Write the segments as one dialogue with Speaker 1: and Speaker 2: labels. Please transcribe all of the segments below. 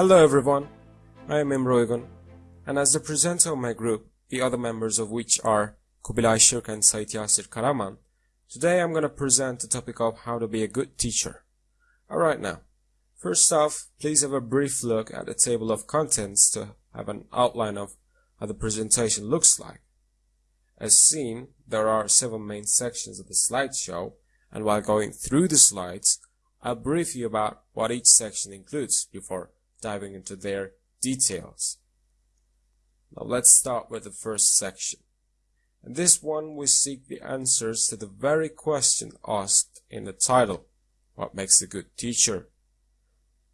Speaker 1: Hello everyone, I am Imroigun, and as the presenter of my group, the other members of which are Kubilay Shirk and Said Yasir Karaman, today I'm going to present the topic of how to be a good teacher. Alright now, first off, please have a brief look at the table of contents to have an outline of how the presentation looks like. As seen, there are seven main sections of the slideshow, and while going through the slides, I'll brief you about what each section includes before diving into their details. Now let's start with the first section. In this one we seek the answers to the very question asked in the title, what makes a good teacher?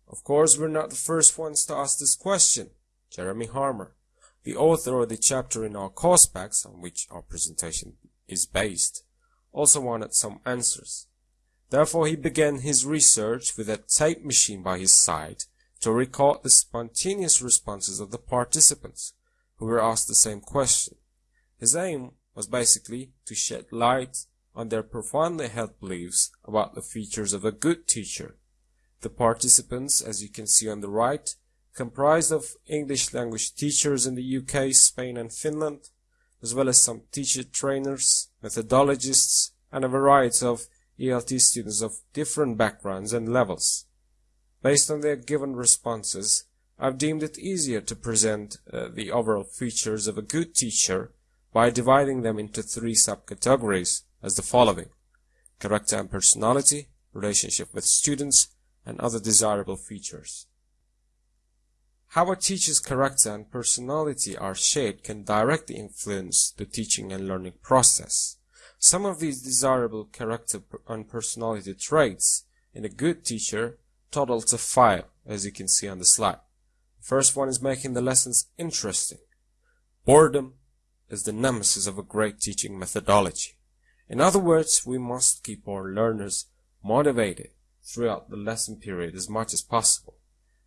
Speaker 1: Of course we're not the first ones to ask this question. Jeremy Harmer, the author of the chapter in our course packs on which our presentation is based, also wanted some answers. Therefore he began his research with a tape machine by his side to record the spontaneous responses of the participants who were asked the same question. His aim was basically to shed light on their profoundly held beliefs about the features of a good teacher. The participants, as you can see on the right, comprised of English language teachers in the UK, Spain and Finland, as well as some teacher trainers, methodologists, and a variety of ELT students of different backgrounds and levels. Based on their given responses, I've deemed it easier to present uh, the overall features of a good teacher by dividing them into three subcategories as the following. Character and personality, relationship with students, and other desirable features. How a teacher's character and personality are shaped can directly influence the teaching and learning process. Some of these desirable character and personality traits in a good teacher total to five, as you can see on the slide. First one is making the lessons interesting. Boredom is the nemesis of a great teaching methodology. In other words, we must keep our learners motivated throughout the lesson period as much as possible.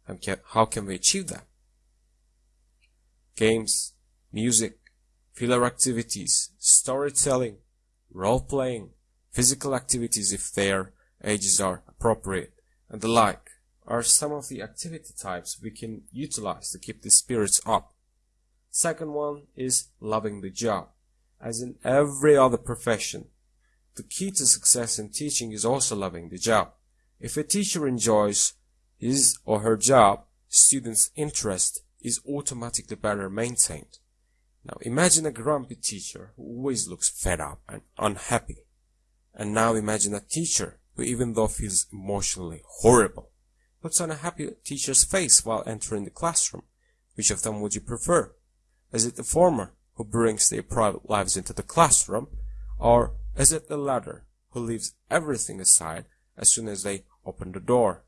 Speaker 1: And how can we achieve that? Games, music, filler activities, storytelling, role-playing, physical activities if their ages are appropriate, and the like are some of the activity types we can utilize to keep the spirits up. Second one is loving the job. As in every other profession, the key to success in teaching is also loving the job. If a teacher enjoys his or her job, students' interest is automatically better maintained. Now imagine a grumpy teacher who always looks fed up and unhappy. And now imagine a teacher even though feels emotionally horrible, puts on a happy teacher's face while entering the classroom. Which of them would you prefer? Is it the former, who brings their private lives into the classroom, or is it the latter, who leaves everything aside as soon as they open the door?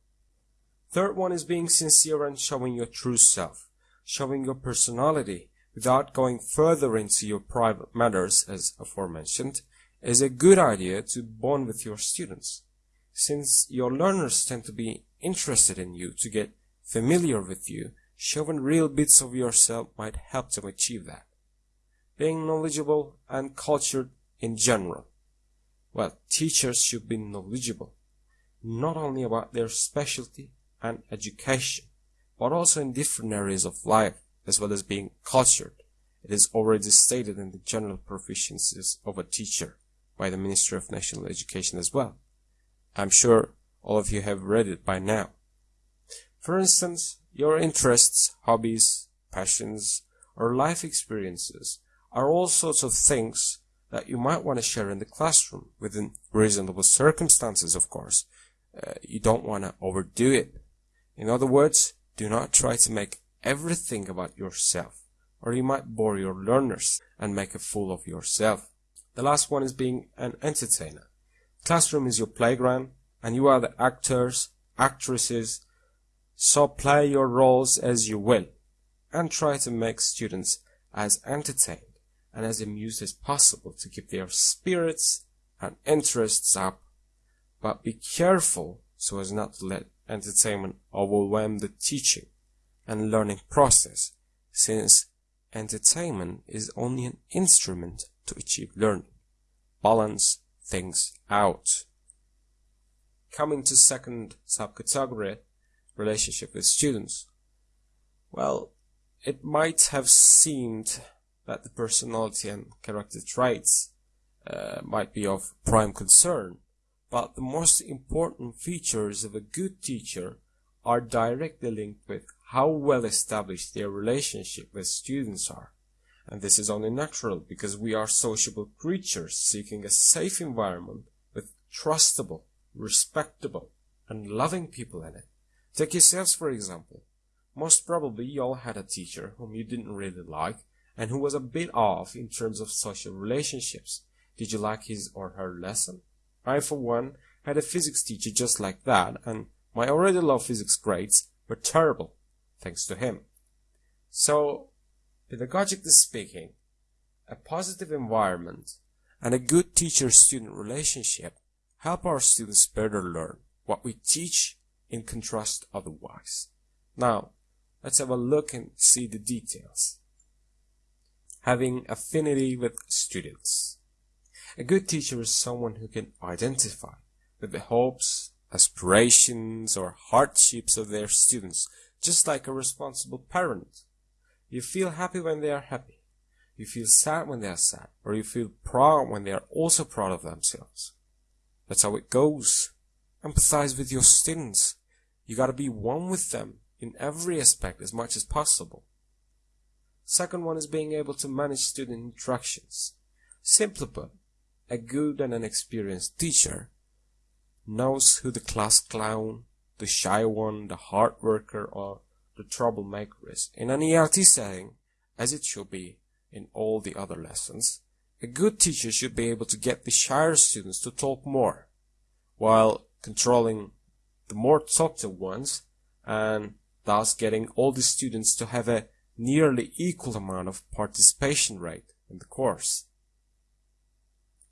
Speaker 1: Third one is being sincere and showing your true self, showing your personality without going further into your private matters as aforementioned, is a good idea to bond with your students since your learners tend to be interested in you to get familiar with you, showing real bits of yourself might help them achieve that. Being knowledgeable and cultured in general. Well, teachers should be knowledgeable, not only about their specialty and education, but also in different areas of life, as well as being cultured. It is already stated in the general proficiencies of a teacher by the Ministry of National Education as well. I'm sure all of you have read it by now. For instance, your interests, hobbies, passions, or life experiences are all sorts of things that you might want to share in the classroom within reasonable circumstances, of course. Uh, you don't want to overdo it. In other words, do not try to make everything about yourself, or you might bore your learners and make a fool of yourself. The last one is being an entertainer. Classroom is your playground and you are the actors, actresses, so play your roles as you will and try to make students as entertained and as amused as possible to keep their spirits and interests up. But be careful so as not to let entertainment overwhelm the teaching and learning process since entertainment is only an instrument to achieve learning. Balance things out. Coming to second subcategory, relationship with students. Well, it might have seemed that the personality and character traits uh, might be of prime concern, but the most important features of a good teacher are directly linked with how well established their relationship with students are. And this is only natural because we are sociable creatures seeking a safe environment with trustable, respectable, and loving people in it. Take yourselves for example. Most probably you all had a teacher whom you didn't really like and who was a bit off in terms of social relationships. Did you like his or her lesson? I, for one, had a physics teacher just like that, and my already low physics grades were terrible, thanks to him. So, pedagogically speaking, a positive environment and a good teacher-student relationship help our students better learn what we teach in contrast otherwise. Now, let's have a look and see the details. Having affinity with students. A good teacher is someone who can identify with the hopes, aspirations, or hardships of their students, just like a responsible parent. You feel happy when they are happy. You feel sad when they are sad, or you feel proud when they are also proud of themselves. That's how it goes. Empathize with your students. You gotta be one with them in every aspect as much as possible. Second one is being able to manage student interactions. Simply put, a good and an experienced teacher knows who the class clown, the shy one, the hard worker, or the troublemaker is. In an ELT setting, as it should be in all the other lessons, a good teacher should be able to get the shyer students to talk more, while controlling the more talkative ones, and thus getting all the students to have a nearly equal amount of participation rate in the course.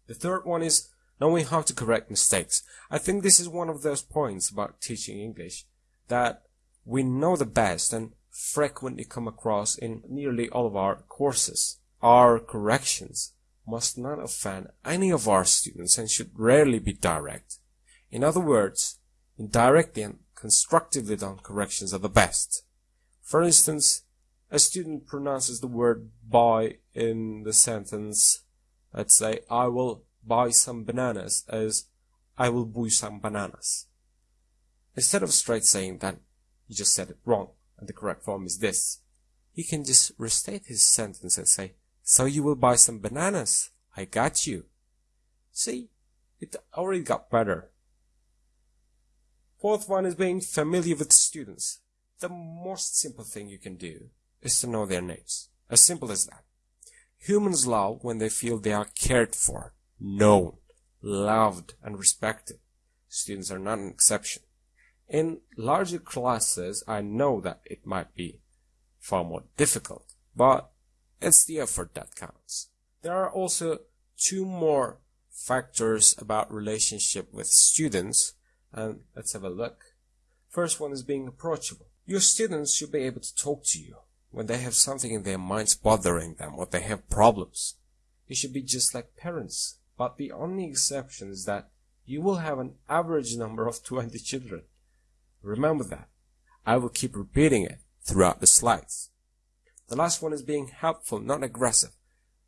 Speaker 1: The third one is knowing how to correct mistakes. I think this is one of those points about teaching English that we know the best and frequently come across in nearly all of our courses. Our corrections must not offend any of our students and should rarely be direct. In other words, indirectly and constructively done corrections are the best. For instance, a student pronounces the word buy in the sentence Let's say I will buy some bananas as I will buy some bananas. Instead of straight saying that you just said it wrong and the correct form is this, he can just restate his sentence and say, so you will buy some bananas. I got you. See, it already got better. Fourth one is being familiar with students. The most simple thing you can do is to know their names. As simple as that. Humans love when they feel they are cared for, known, loved, and respected. Students are not an exception. In larger classes, I know that it might be far more difficult, but it's the effort that counts. There are also two more factors about relationship with students, and let's have a look. First one is being approachable. Your students should be able to talk to you, when they have something in their minds bothering them or they have problems. You should be just like parents. But the only exception is that you will have an average number of 20 children. Remember that. I will keep repeating it throughout the slides. The last one is being helpful, not aggressive.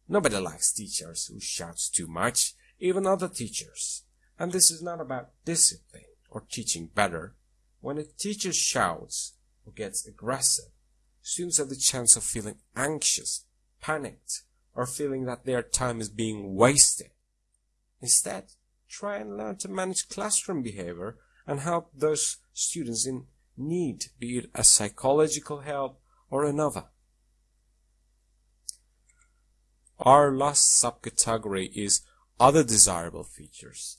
Speaker 1: Nobody likes teachers who shouts too much, even other teachers. And this is not about discipline or teaching better. When a teacher shouts or gets aggressive, students have the chance of feeling anxious, panicked, or feeling that their time is being wasted. Instead, try and learn to manage classroom behavior and help those students in need, be it a psychological help or another. Our last subcategory is other desirable features.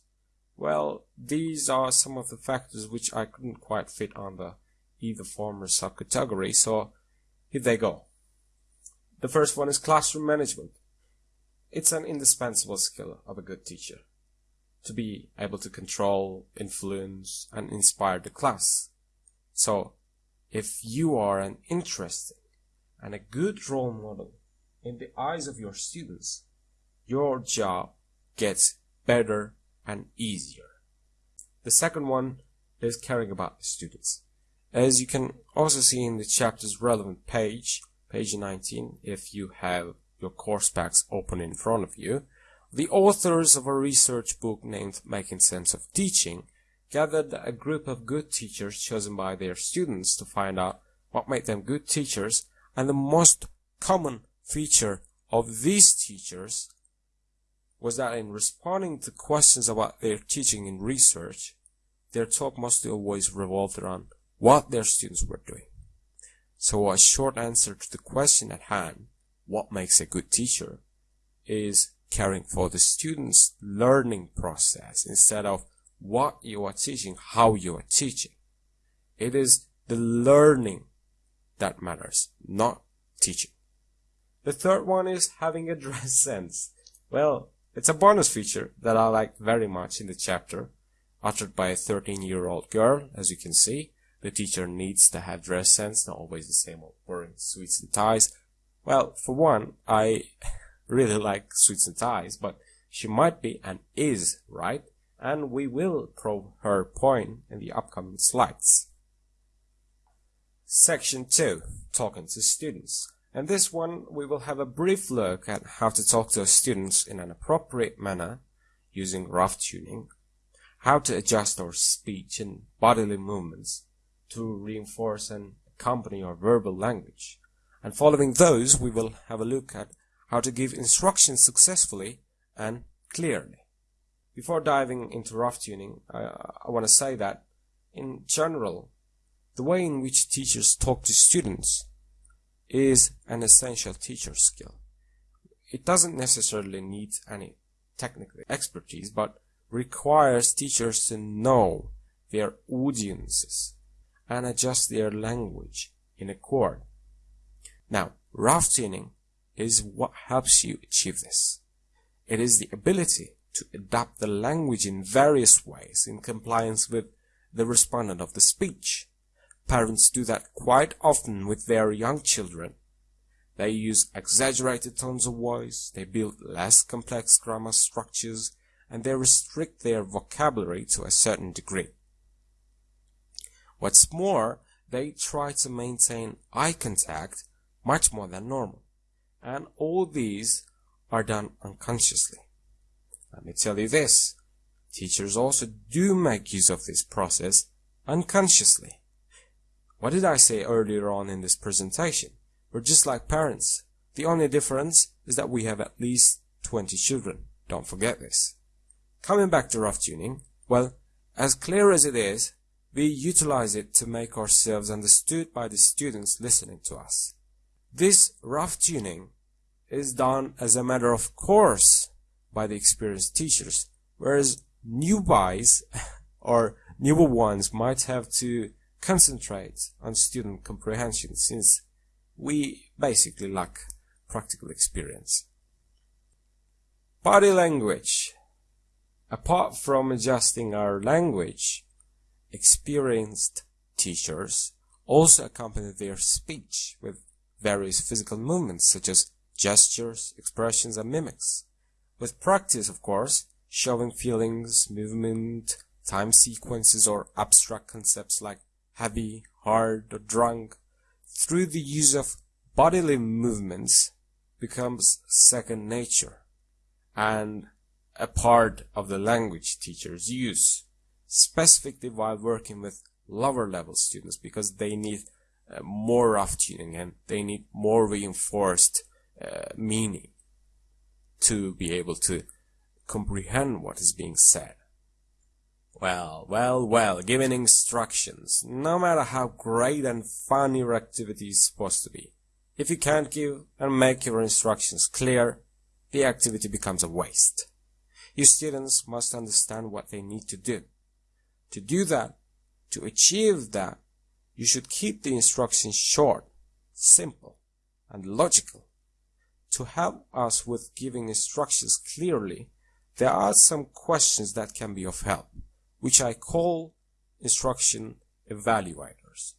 Speaker 1: Well, these are some of the factors which I couldn't quite fit under either former subcategory, so here they go. The first one is classroom management. It's an indispensable skill of a good teacher to be able to control, influence, and inspire the class. So, if you are an interesting and a good role model in the eyes of your students, your job gets better and easier. The second one is caring about the students. as you can also see in the chapter's relevant page, page 19, if you have your course packs open in front of you, the authors of a research book named Making Sense of Teaching gathered a group of good teachers chosen by their students to find out what made them good teachers and the most common feature of these teachers was that in responding to questions about their teaching in research, their talk mostly always revolved around what their students were doing. So a short answer to the question at hand, what makes a good teacher, is caring for the student's learning process instead of what you are teaching, how you are teaching. It is the learning that matters, not teaching. The third one is having a dress sense. Well, it's a bonus feature that I like very much in the chapter, uttered by a 13-year-old girl, as you can see. The teacher needs to have dress sense, not always the same old wearing suits and ties. Well, for one, I really like suits and ties, but she might be and is right, and we will prove her point in the upcoming slides. Section 2. Talking to students. In this one, we will have a brief look at how to talk to students in an appropriate manner using rough tuning, how to adjust our speech and bodily movements to reinforce and accompany our verbal language. And following those, we will have a look at how to give instructions successfully and clearly. Before diving into rough tuning, I, I want to say that, in general, the way in which teachers talk to students is an essential teacher skill. It doesn't necessarily need any technical expertise, but requires teachers to know their audiences and adjust their language in accord. Now, rough tuning is what helps you achieve this. It is the ability to adapt the language in various ways in compliance with the respondent of the speech. Parents do that quite often with their young children. They use exaggerated tones of voice, they build less complex grammar structures, and they restrict their vocabulary to a certain degree. What's more, they try to maintain eye contact much more than normal. And all these are done unconsciously. Let me tell you this. Teachers also do make use of this process unconsciously. What did I say earlier on in this presentation? We're just like parents. The only difference is that we have at least 20 children. Don't forget this. Coming back to rough tuning, well, as clear as it is, we utilize it to make ourselves understood by the students listening to us. This rough tuning is done as a matter of course by the experienced teachers, whereas newbies or newer ones might have to concentrate on student comprehension since we basically lack practical experience. Body language. Apart from adjusting our language, experienced teachers also accompany their speech with various physical movements such as gestures, expressions, and mimics. With practice, of course, showing feelings, movement, time sequences, or abstract concepts like heavy, hard, or drunk, through the use of bodily movements becomes second nature and a part of the language teachers use, specifically while working with lower level students because they need uh, more rough tuning and they need more reinforced uh, meaning to be able to comprehend what is being said. Well, well, well, giving instructions, no matter how great and fun your activity is supposed to be. If you can't give and make your instructions clear, the activity becomes a waste. Your students must understand what they need to do. To do that, to achieve that, you should keep the instructions short, simple, and logical. To help us with giving instructions clearly, there are some questions that can be of help which I call instruction evaluators.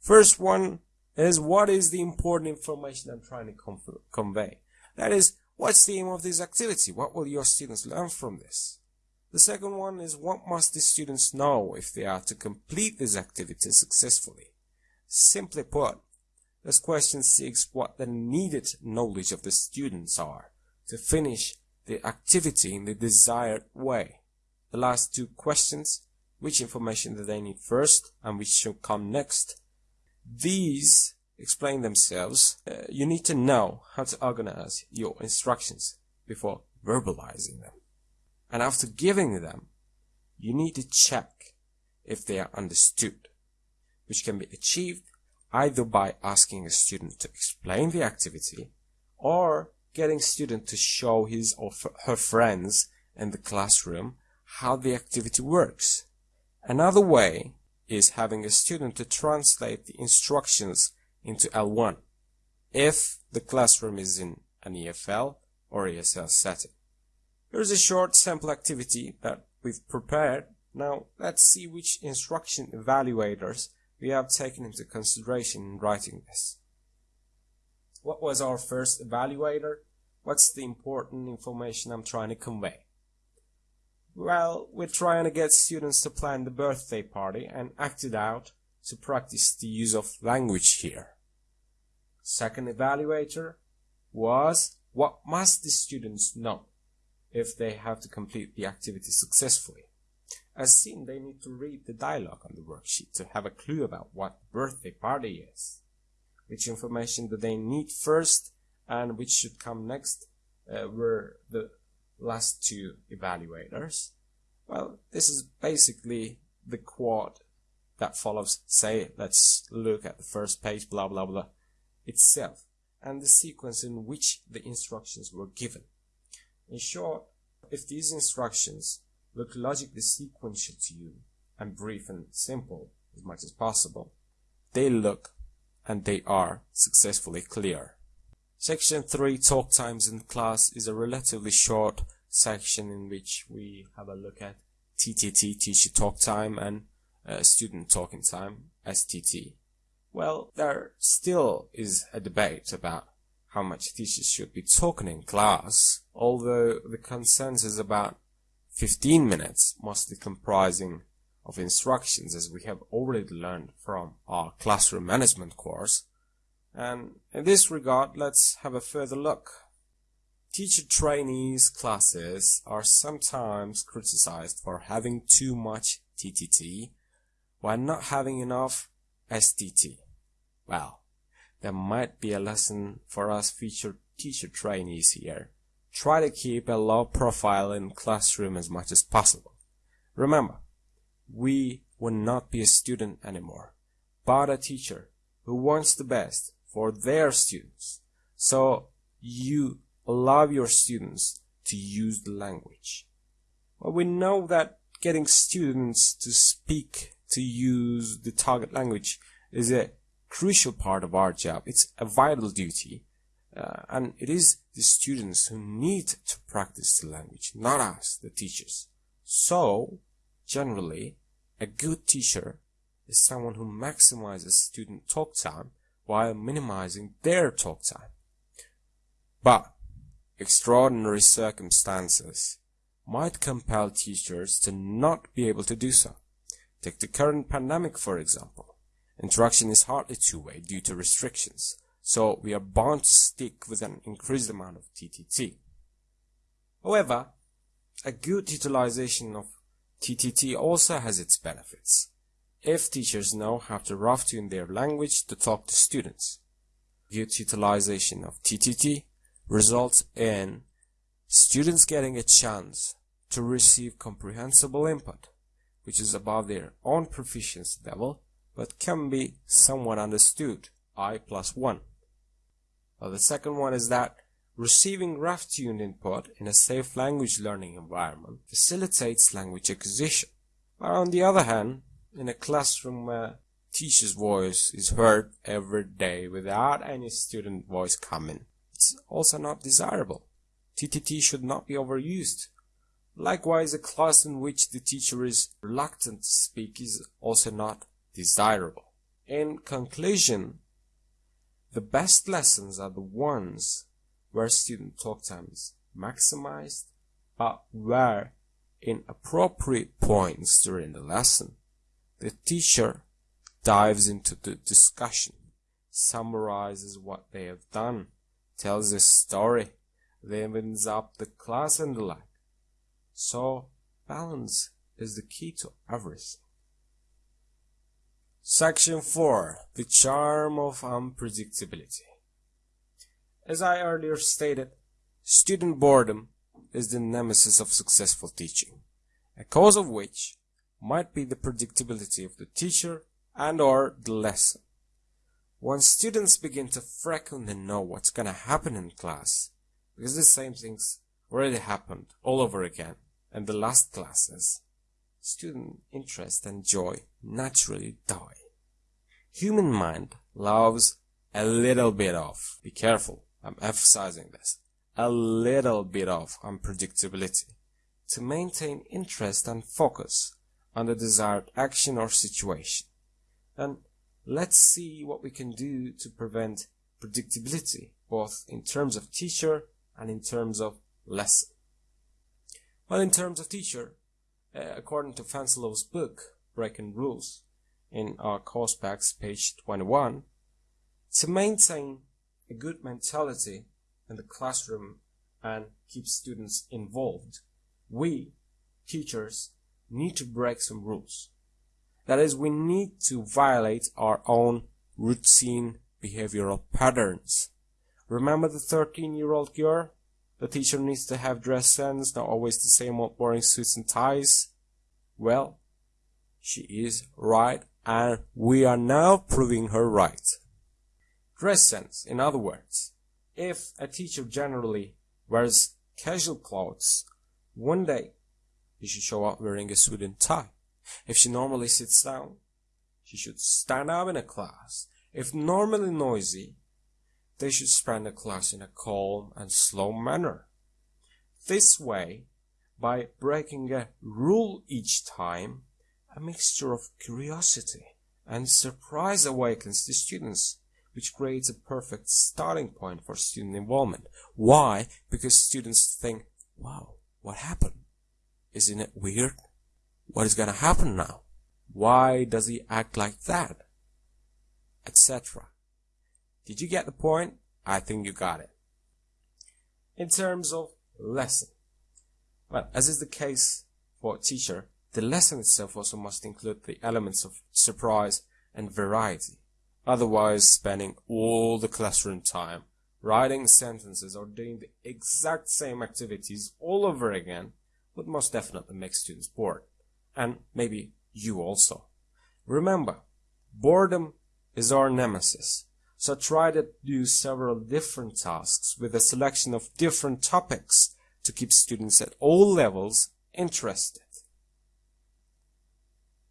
Speaker 1: First one is what is the important information I'm trying to convey? That is, what's the aim of this activity? What will your students learn from this? The second one is what must the students know if they are to complete this activity successfully? Simply put, this question seeks what the needed knowledge of the students are to finish the activity in the desired way. The last two questions, which information do they need first and which should come next? These explain themselves. Uh, you need to know how to organize your instructions before verbalizing them. And after giving them, you need to check if they are understood, which can be achieved either by asking a student to explain the activity or getting student to show his or her friends in the classroom how the activity works. Another way is having a student to translate the instructions into L1 if the classroom is in an EFL or ESL setting. Here's a short sample activity that we've prepared. Now let's see which instruction evaluators we have taken into consideration in writing this. What was our first evaluator? What's the important information I'm trying to convey? Well, we're trying to get students to plan the birthday party and act it out to practice the use of language here. Second evaluator was what must the students know if they have to complete the activity successfully? As seen, they need to read the dialogue on the worksheet to have a clue about what birthday party is. Which information do they need first and which should come next uh, were the last two evaluators. Well, this is basically the quad that follows, say, let's look at the first page, blah, blah, blah, itself, and the sequence in which the instructions were given. In short, if these instructions look logically sequential to you and brief and simple as much as possible. They look and they are successfully clear. Section 3 Talk Times in class is a relatively short section in which we have a look at TTT, Teacher Talk Time, and uh, Student Talking Time, STT. Well, there still is a debate about how much teachers should be talking in class, although the consensus about 15 minutes, mostly comprising of instructions as we have already learned from our classroom management course. And in this regard, let's have a further look. Teacher trainees classes are sometimes criticized for having too much TTT while not having enough STT. Well, there might be a lesson for us future teacher trainees here Try to keep a low profile in classroom as much as possible. Remember, we will not be a student anymore, but a teacher who wants the best for their students. So you allow your students to use the language. Well, we know that getting students to speak, to use the target language is a crucial part of our job. It's a vital duty uh, and it is the students who need to practice the language, not us, the teachers. So, generally, a good teacher is someone who maximizes student talk time while minimizing their talk time. But, extraordinary circumstances might compel teachers to not be able to do so. Take the current pandemic, for example. Interaction is hardly two-way due to restrictions. So we are bound to stick with an increased amount of TTT. However, a good utilization of TTT also has its benefits, if teachers know how to rough tune their language to talk to students. Good utilization of TTT results in students getting a chance to receive comprehensible input, which is above their own proficiency level, but can be somewhat understood, I plus 1. Uh, the second one is that receiving rough-tuned input in a safe language learning environment facilitates language acquisition. But on the other hand, in a classroom where teacher's voice is heard every day without any student voice coming, it's also not desirable. TTT should not be overused. Likewise, a class in which the teacher is reluctant to speak is also not desirable. In conclusion, the best lessons are the ones where student talk time is maximized, but where in appropriate points during the lesson. The teacher dives into the discussion, summarizes what they have done, tells a story, then ends up the class and the like. So, balance is the key to everything. Section 4 The Charm of Unpredictability. As I earlier stated, student boredom is the nemesis of successful teaching, a cause of which might be the predictability of the teacher and or the lesson. When students begin to frequently know what's gonna happen in class, because the same things already happened all over again in the last classes, student interest and joy naturally die. Human mind loves a little bit of, be careful, I'm emphasizing this, a little bit of unpredictability to maintain interest and focus on the desired action or situation. And let's see what we can do to prevent predictability, both in terms of teacher and in terms of lesson. Well, in terms of teacher, Uh, according to Fanselow's book, Breaking Rules, in our course packs, page 21, to maintain a good mentality in the classroom and keep students involved, we, teachers, need to break some rules. That is, we need to violate our own routine behavioral patterns. Remember the 13 year old girl? The teacher needs to have dress sense, not always the same old boring suits and ties. Well, she is right, and we are now proving her right. Dress sense, in other words, if a teacher generally wears casual clothes, one day she should show up wearing a suit and tie. If she normally sits down, she should stand up in a class. If normally noisy, they should spend the class in a calm and slow manner. This way, by breaking a rule each time, a mixture of curiosity and surprise awakens the students, which creates a perfect starting point for student involvement. Why? Because students think, wow, what happened? Isn't it weird? What is gonna happen now? Why does he act like that? Etc. Did you get the point? I think you got it. In terms of lesson. Well, as is the case for a teacher, the lesson itself also must include the elements of surprise and variety. Otherwise, spending all the classroom time writing sentences or doing the exact same activities all over again would most definitely make students bored. And maybe you also. Remember, boredom is our nemesis. So try to do several different tasks with a selection of different topics to keep students at all levels interested.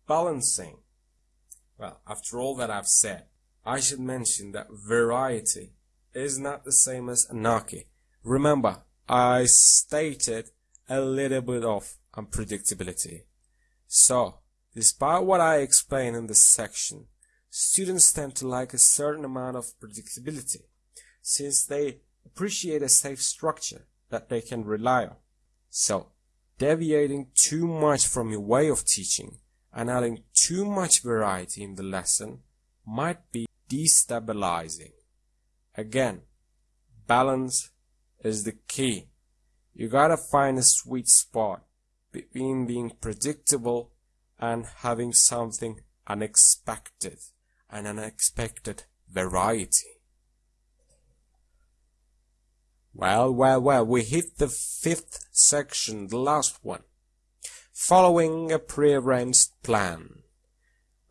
Speaker 1: Balancing. Well, after all that I've said, I should mention that variety is not the same as anarchy. Remember, I stated a little bit of unpredictability. So, despite what I explained in this section, students tend to like a certain amount of predictability, since they appreciate a safe structure that they can rely on. So, deviating too much from your way of teaching and adding too much variety in the lesson might be destabilizing. Again, balance is the key. You gotta find a sweet spot between being predictable and having something unexpected, an unexpected variety. Well, well, well, we hit the fifth section, the last one. Following a prearranged plan.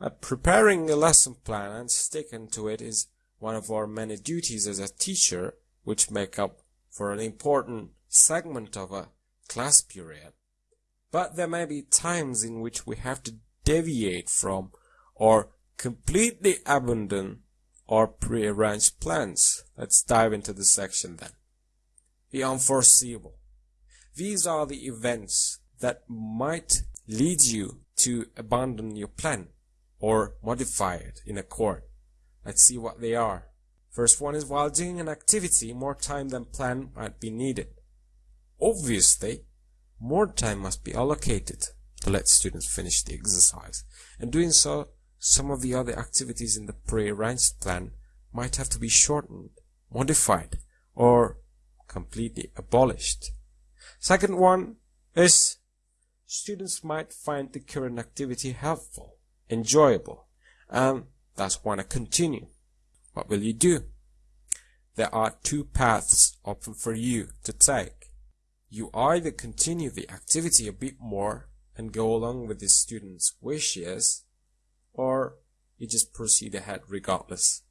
Speaker 1: Uh, preparing a lesson plan and sticking to it is one of our many duties as a teacher, which make up for an important segment of a class period. But there may be times in which we have to deviate from or completely abandon or prearranged plans. Let's dive into the section then. The unforeseeable. These are the events that might lead you to abandon your plan or modify it in a court. Let's see what they are. First one is while doing an activity, more time than planned might be needed. Obviously, more time must be allocated to let students finish the exercise. and doing so, some of the other activities in the pre-arranged plan might have to be shortened, modified, or completely abolished. Second one is students might find the current activity helpful, enjoyable, and thus want to continue. What will you do? There are two paths open for you to take. You either continue the activity a bit more and go along with the student's wishes, or you just proceed ahead regardless.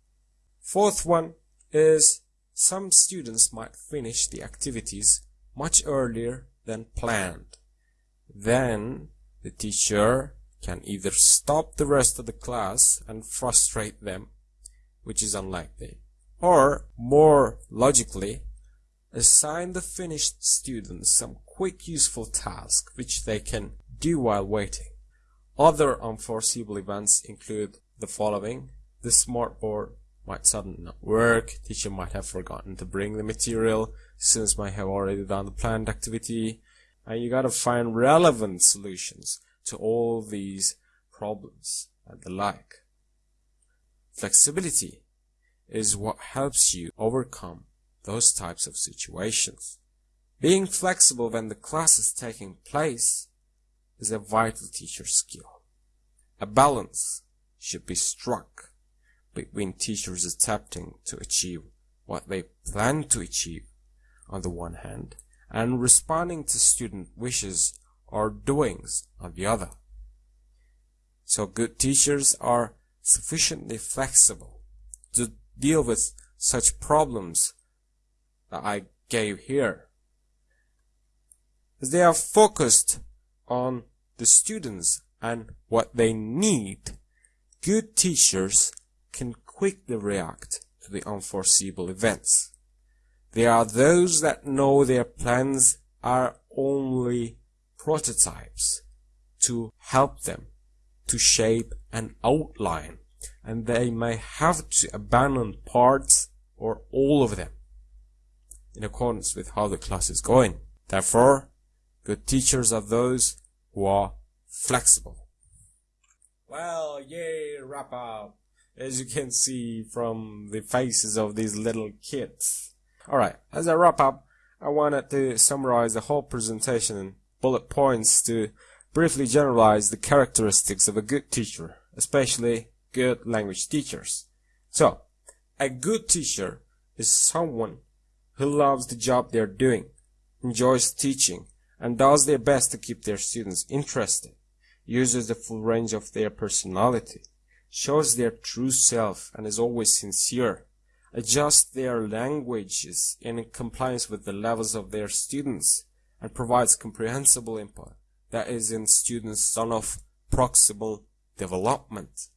Speaker 1: Fourth one is some students might finish the activities much earlier than planned. Then the teacher can either stop the rest of the class and frustrate them, which is unlikely, or more logically, assign the finished students some quick useful task which they can do while waiting. Other unforeseeable events include the following. The smartboard might suddenly not work, teacher might have forgotten to bring the material, students might have already done the planned activity, and you gotta find relevant solutions to all these problems and the like. Flexibility is what helps you overcome those types of situations. Being flexible when the class is taking place is a vital teacher skill. A balance should be struck between teachers attempting to achieve what they plan to achieve on the one hand and responding to student wishes or doings on the other. So good teachers are sufficiently flexible to deal with such problems that I gave here. They are focused on the students and what they need, good teachers can quickly react to the unforeseeable events. They are those that know their plans are only prototypes to help them to shape an outline and they may have to abandon parts or all of them in accordance with how the class is going. Therefore, good teachers are those who are flexible. Well, yay, wrap up. As you can see from the faces of these little kids. Alright, as I wrap up, I wanted to summarize the whole presentation in bullet points to briefly generalize the characteristics of a good teacher, especially good language teachers. So, a good teacher is someone who loves the job they're doing, enjoys teaching, and does their best to keep their students interested, uses the full range of their personality, shows their true self and is always sincere, adjusts their languages in compliance with the levels of their students, and provides comprehensible input that is in students' zone of proximal development,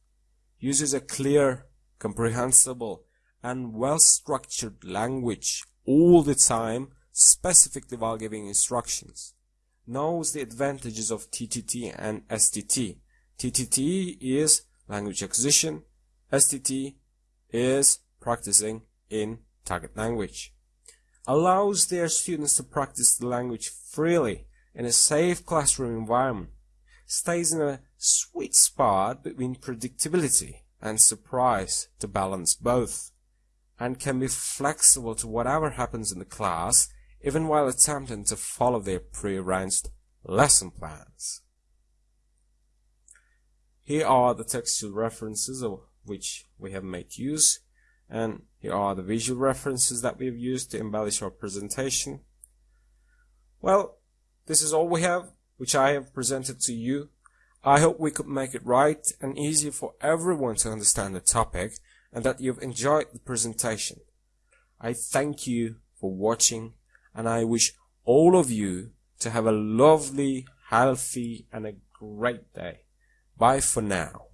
Speaker 1: uses a clear, comprehensible, and well-structured language all the time, specifically while giving instructions. Knows the advantages of TTT and STT. TTT is language acquisition. STT is practicing in target language. Allows their students to practice the language freely in a safe classroom environment. Stays in a sweet spot between predictability and surprise to balance both and can be flexible to whatever happens in the class, even while attempting to follow their prearranged lesson plans. Here are the textual references of which we have made use, and here are the visual references that we've used to embellish our presentation. Well, this is all we have, which I have presented to you. I hope we could make it right and easy for everyone to understand the topic and that you've enjoyed the presentation. I thank you for watching and I wish all of you to have a lovely, healthy and a great day. Bye for now.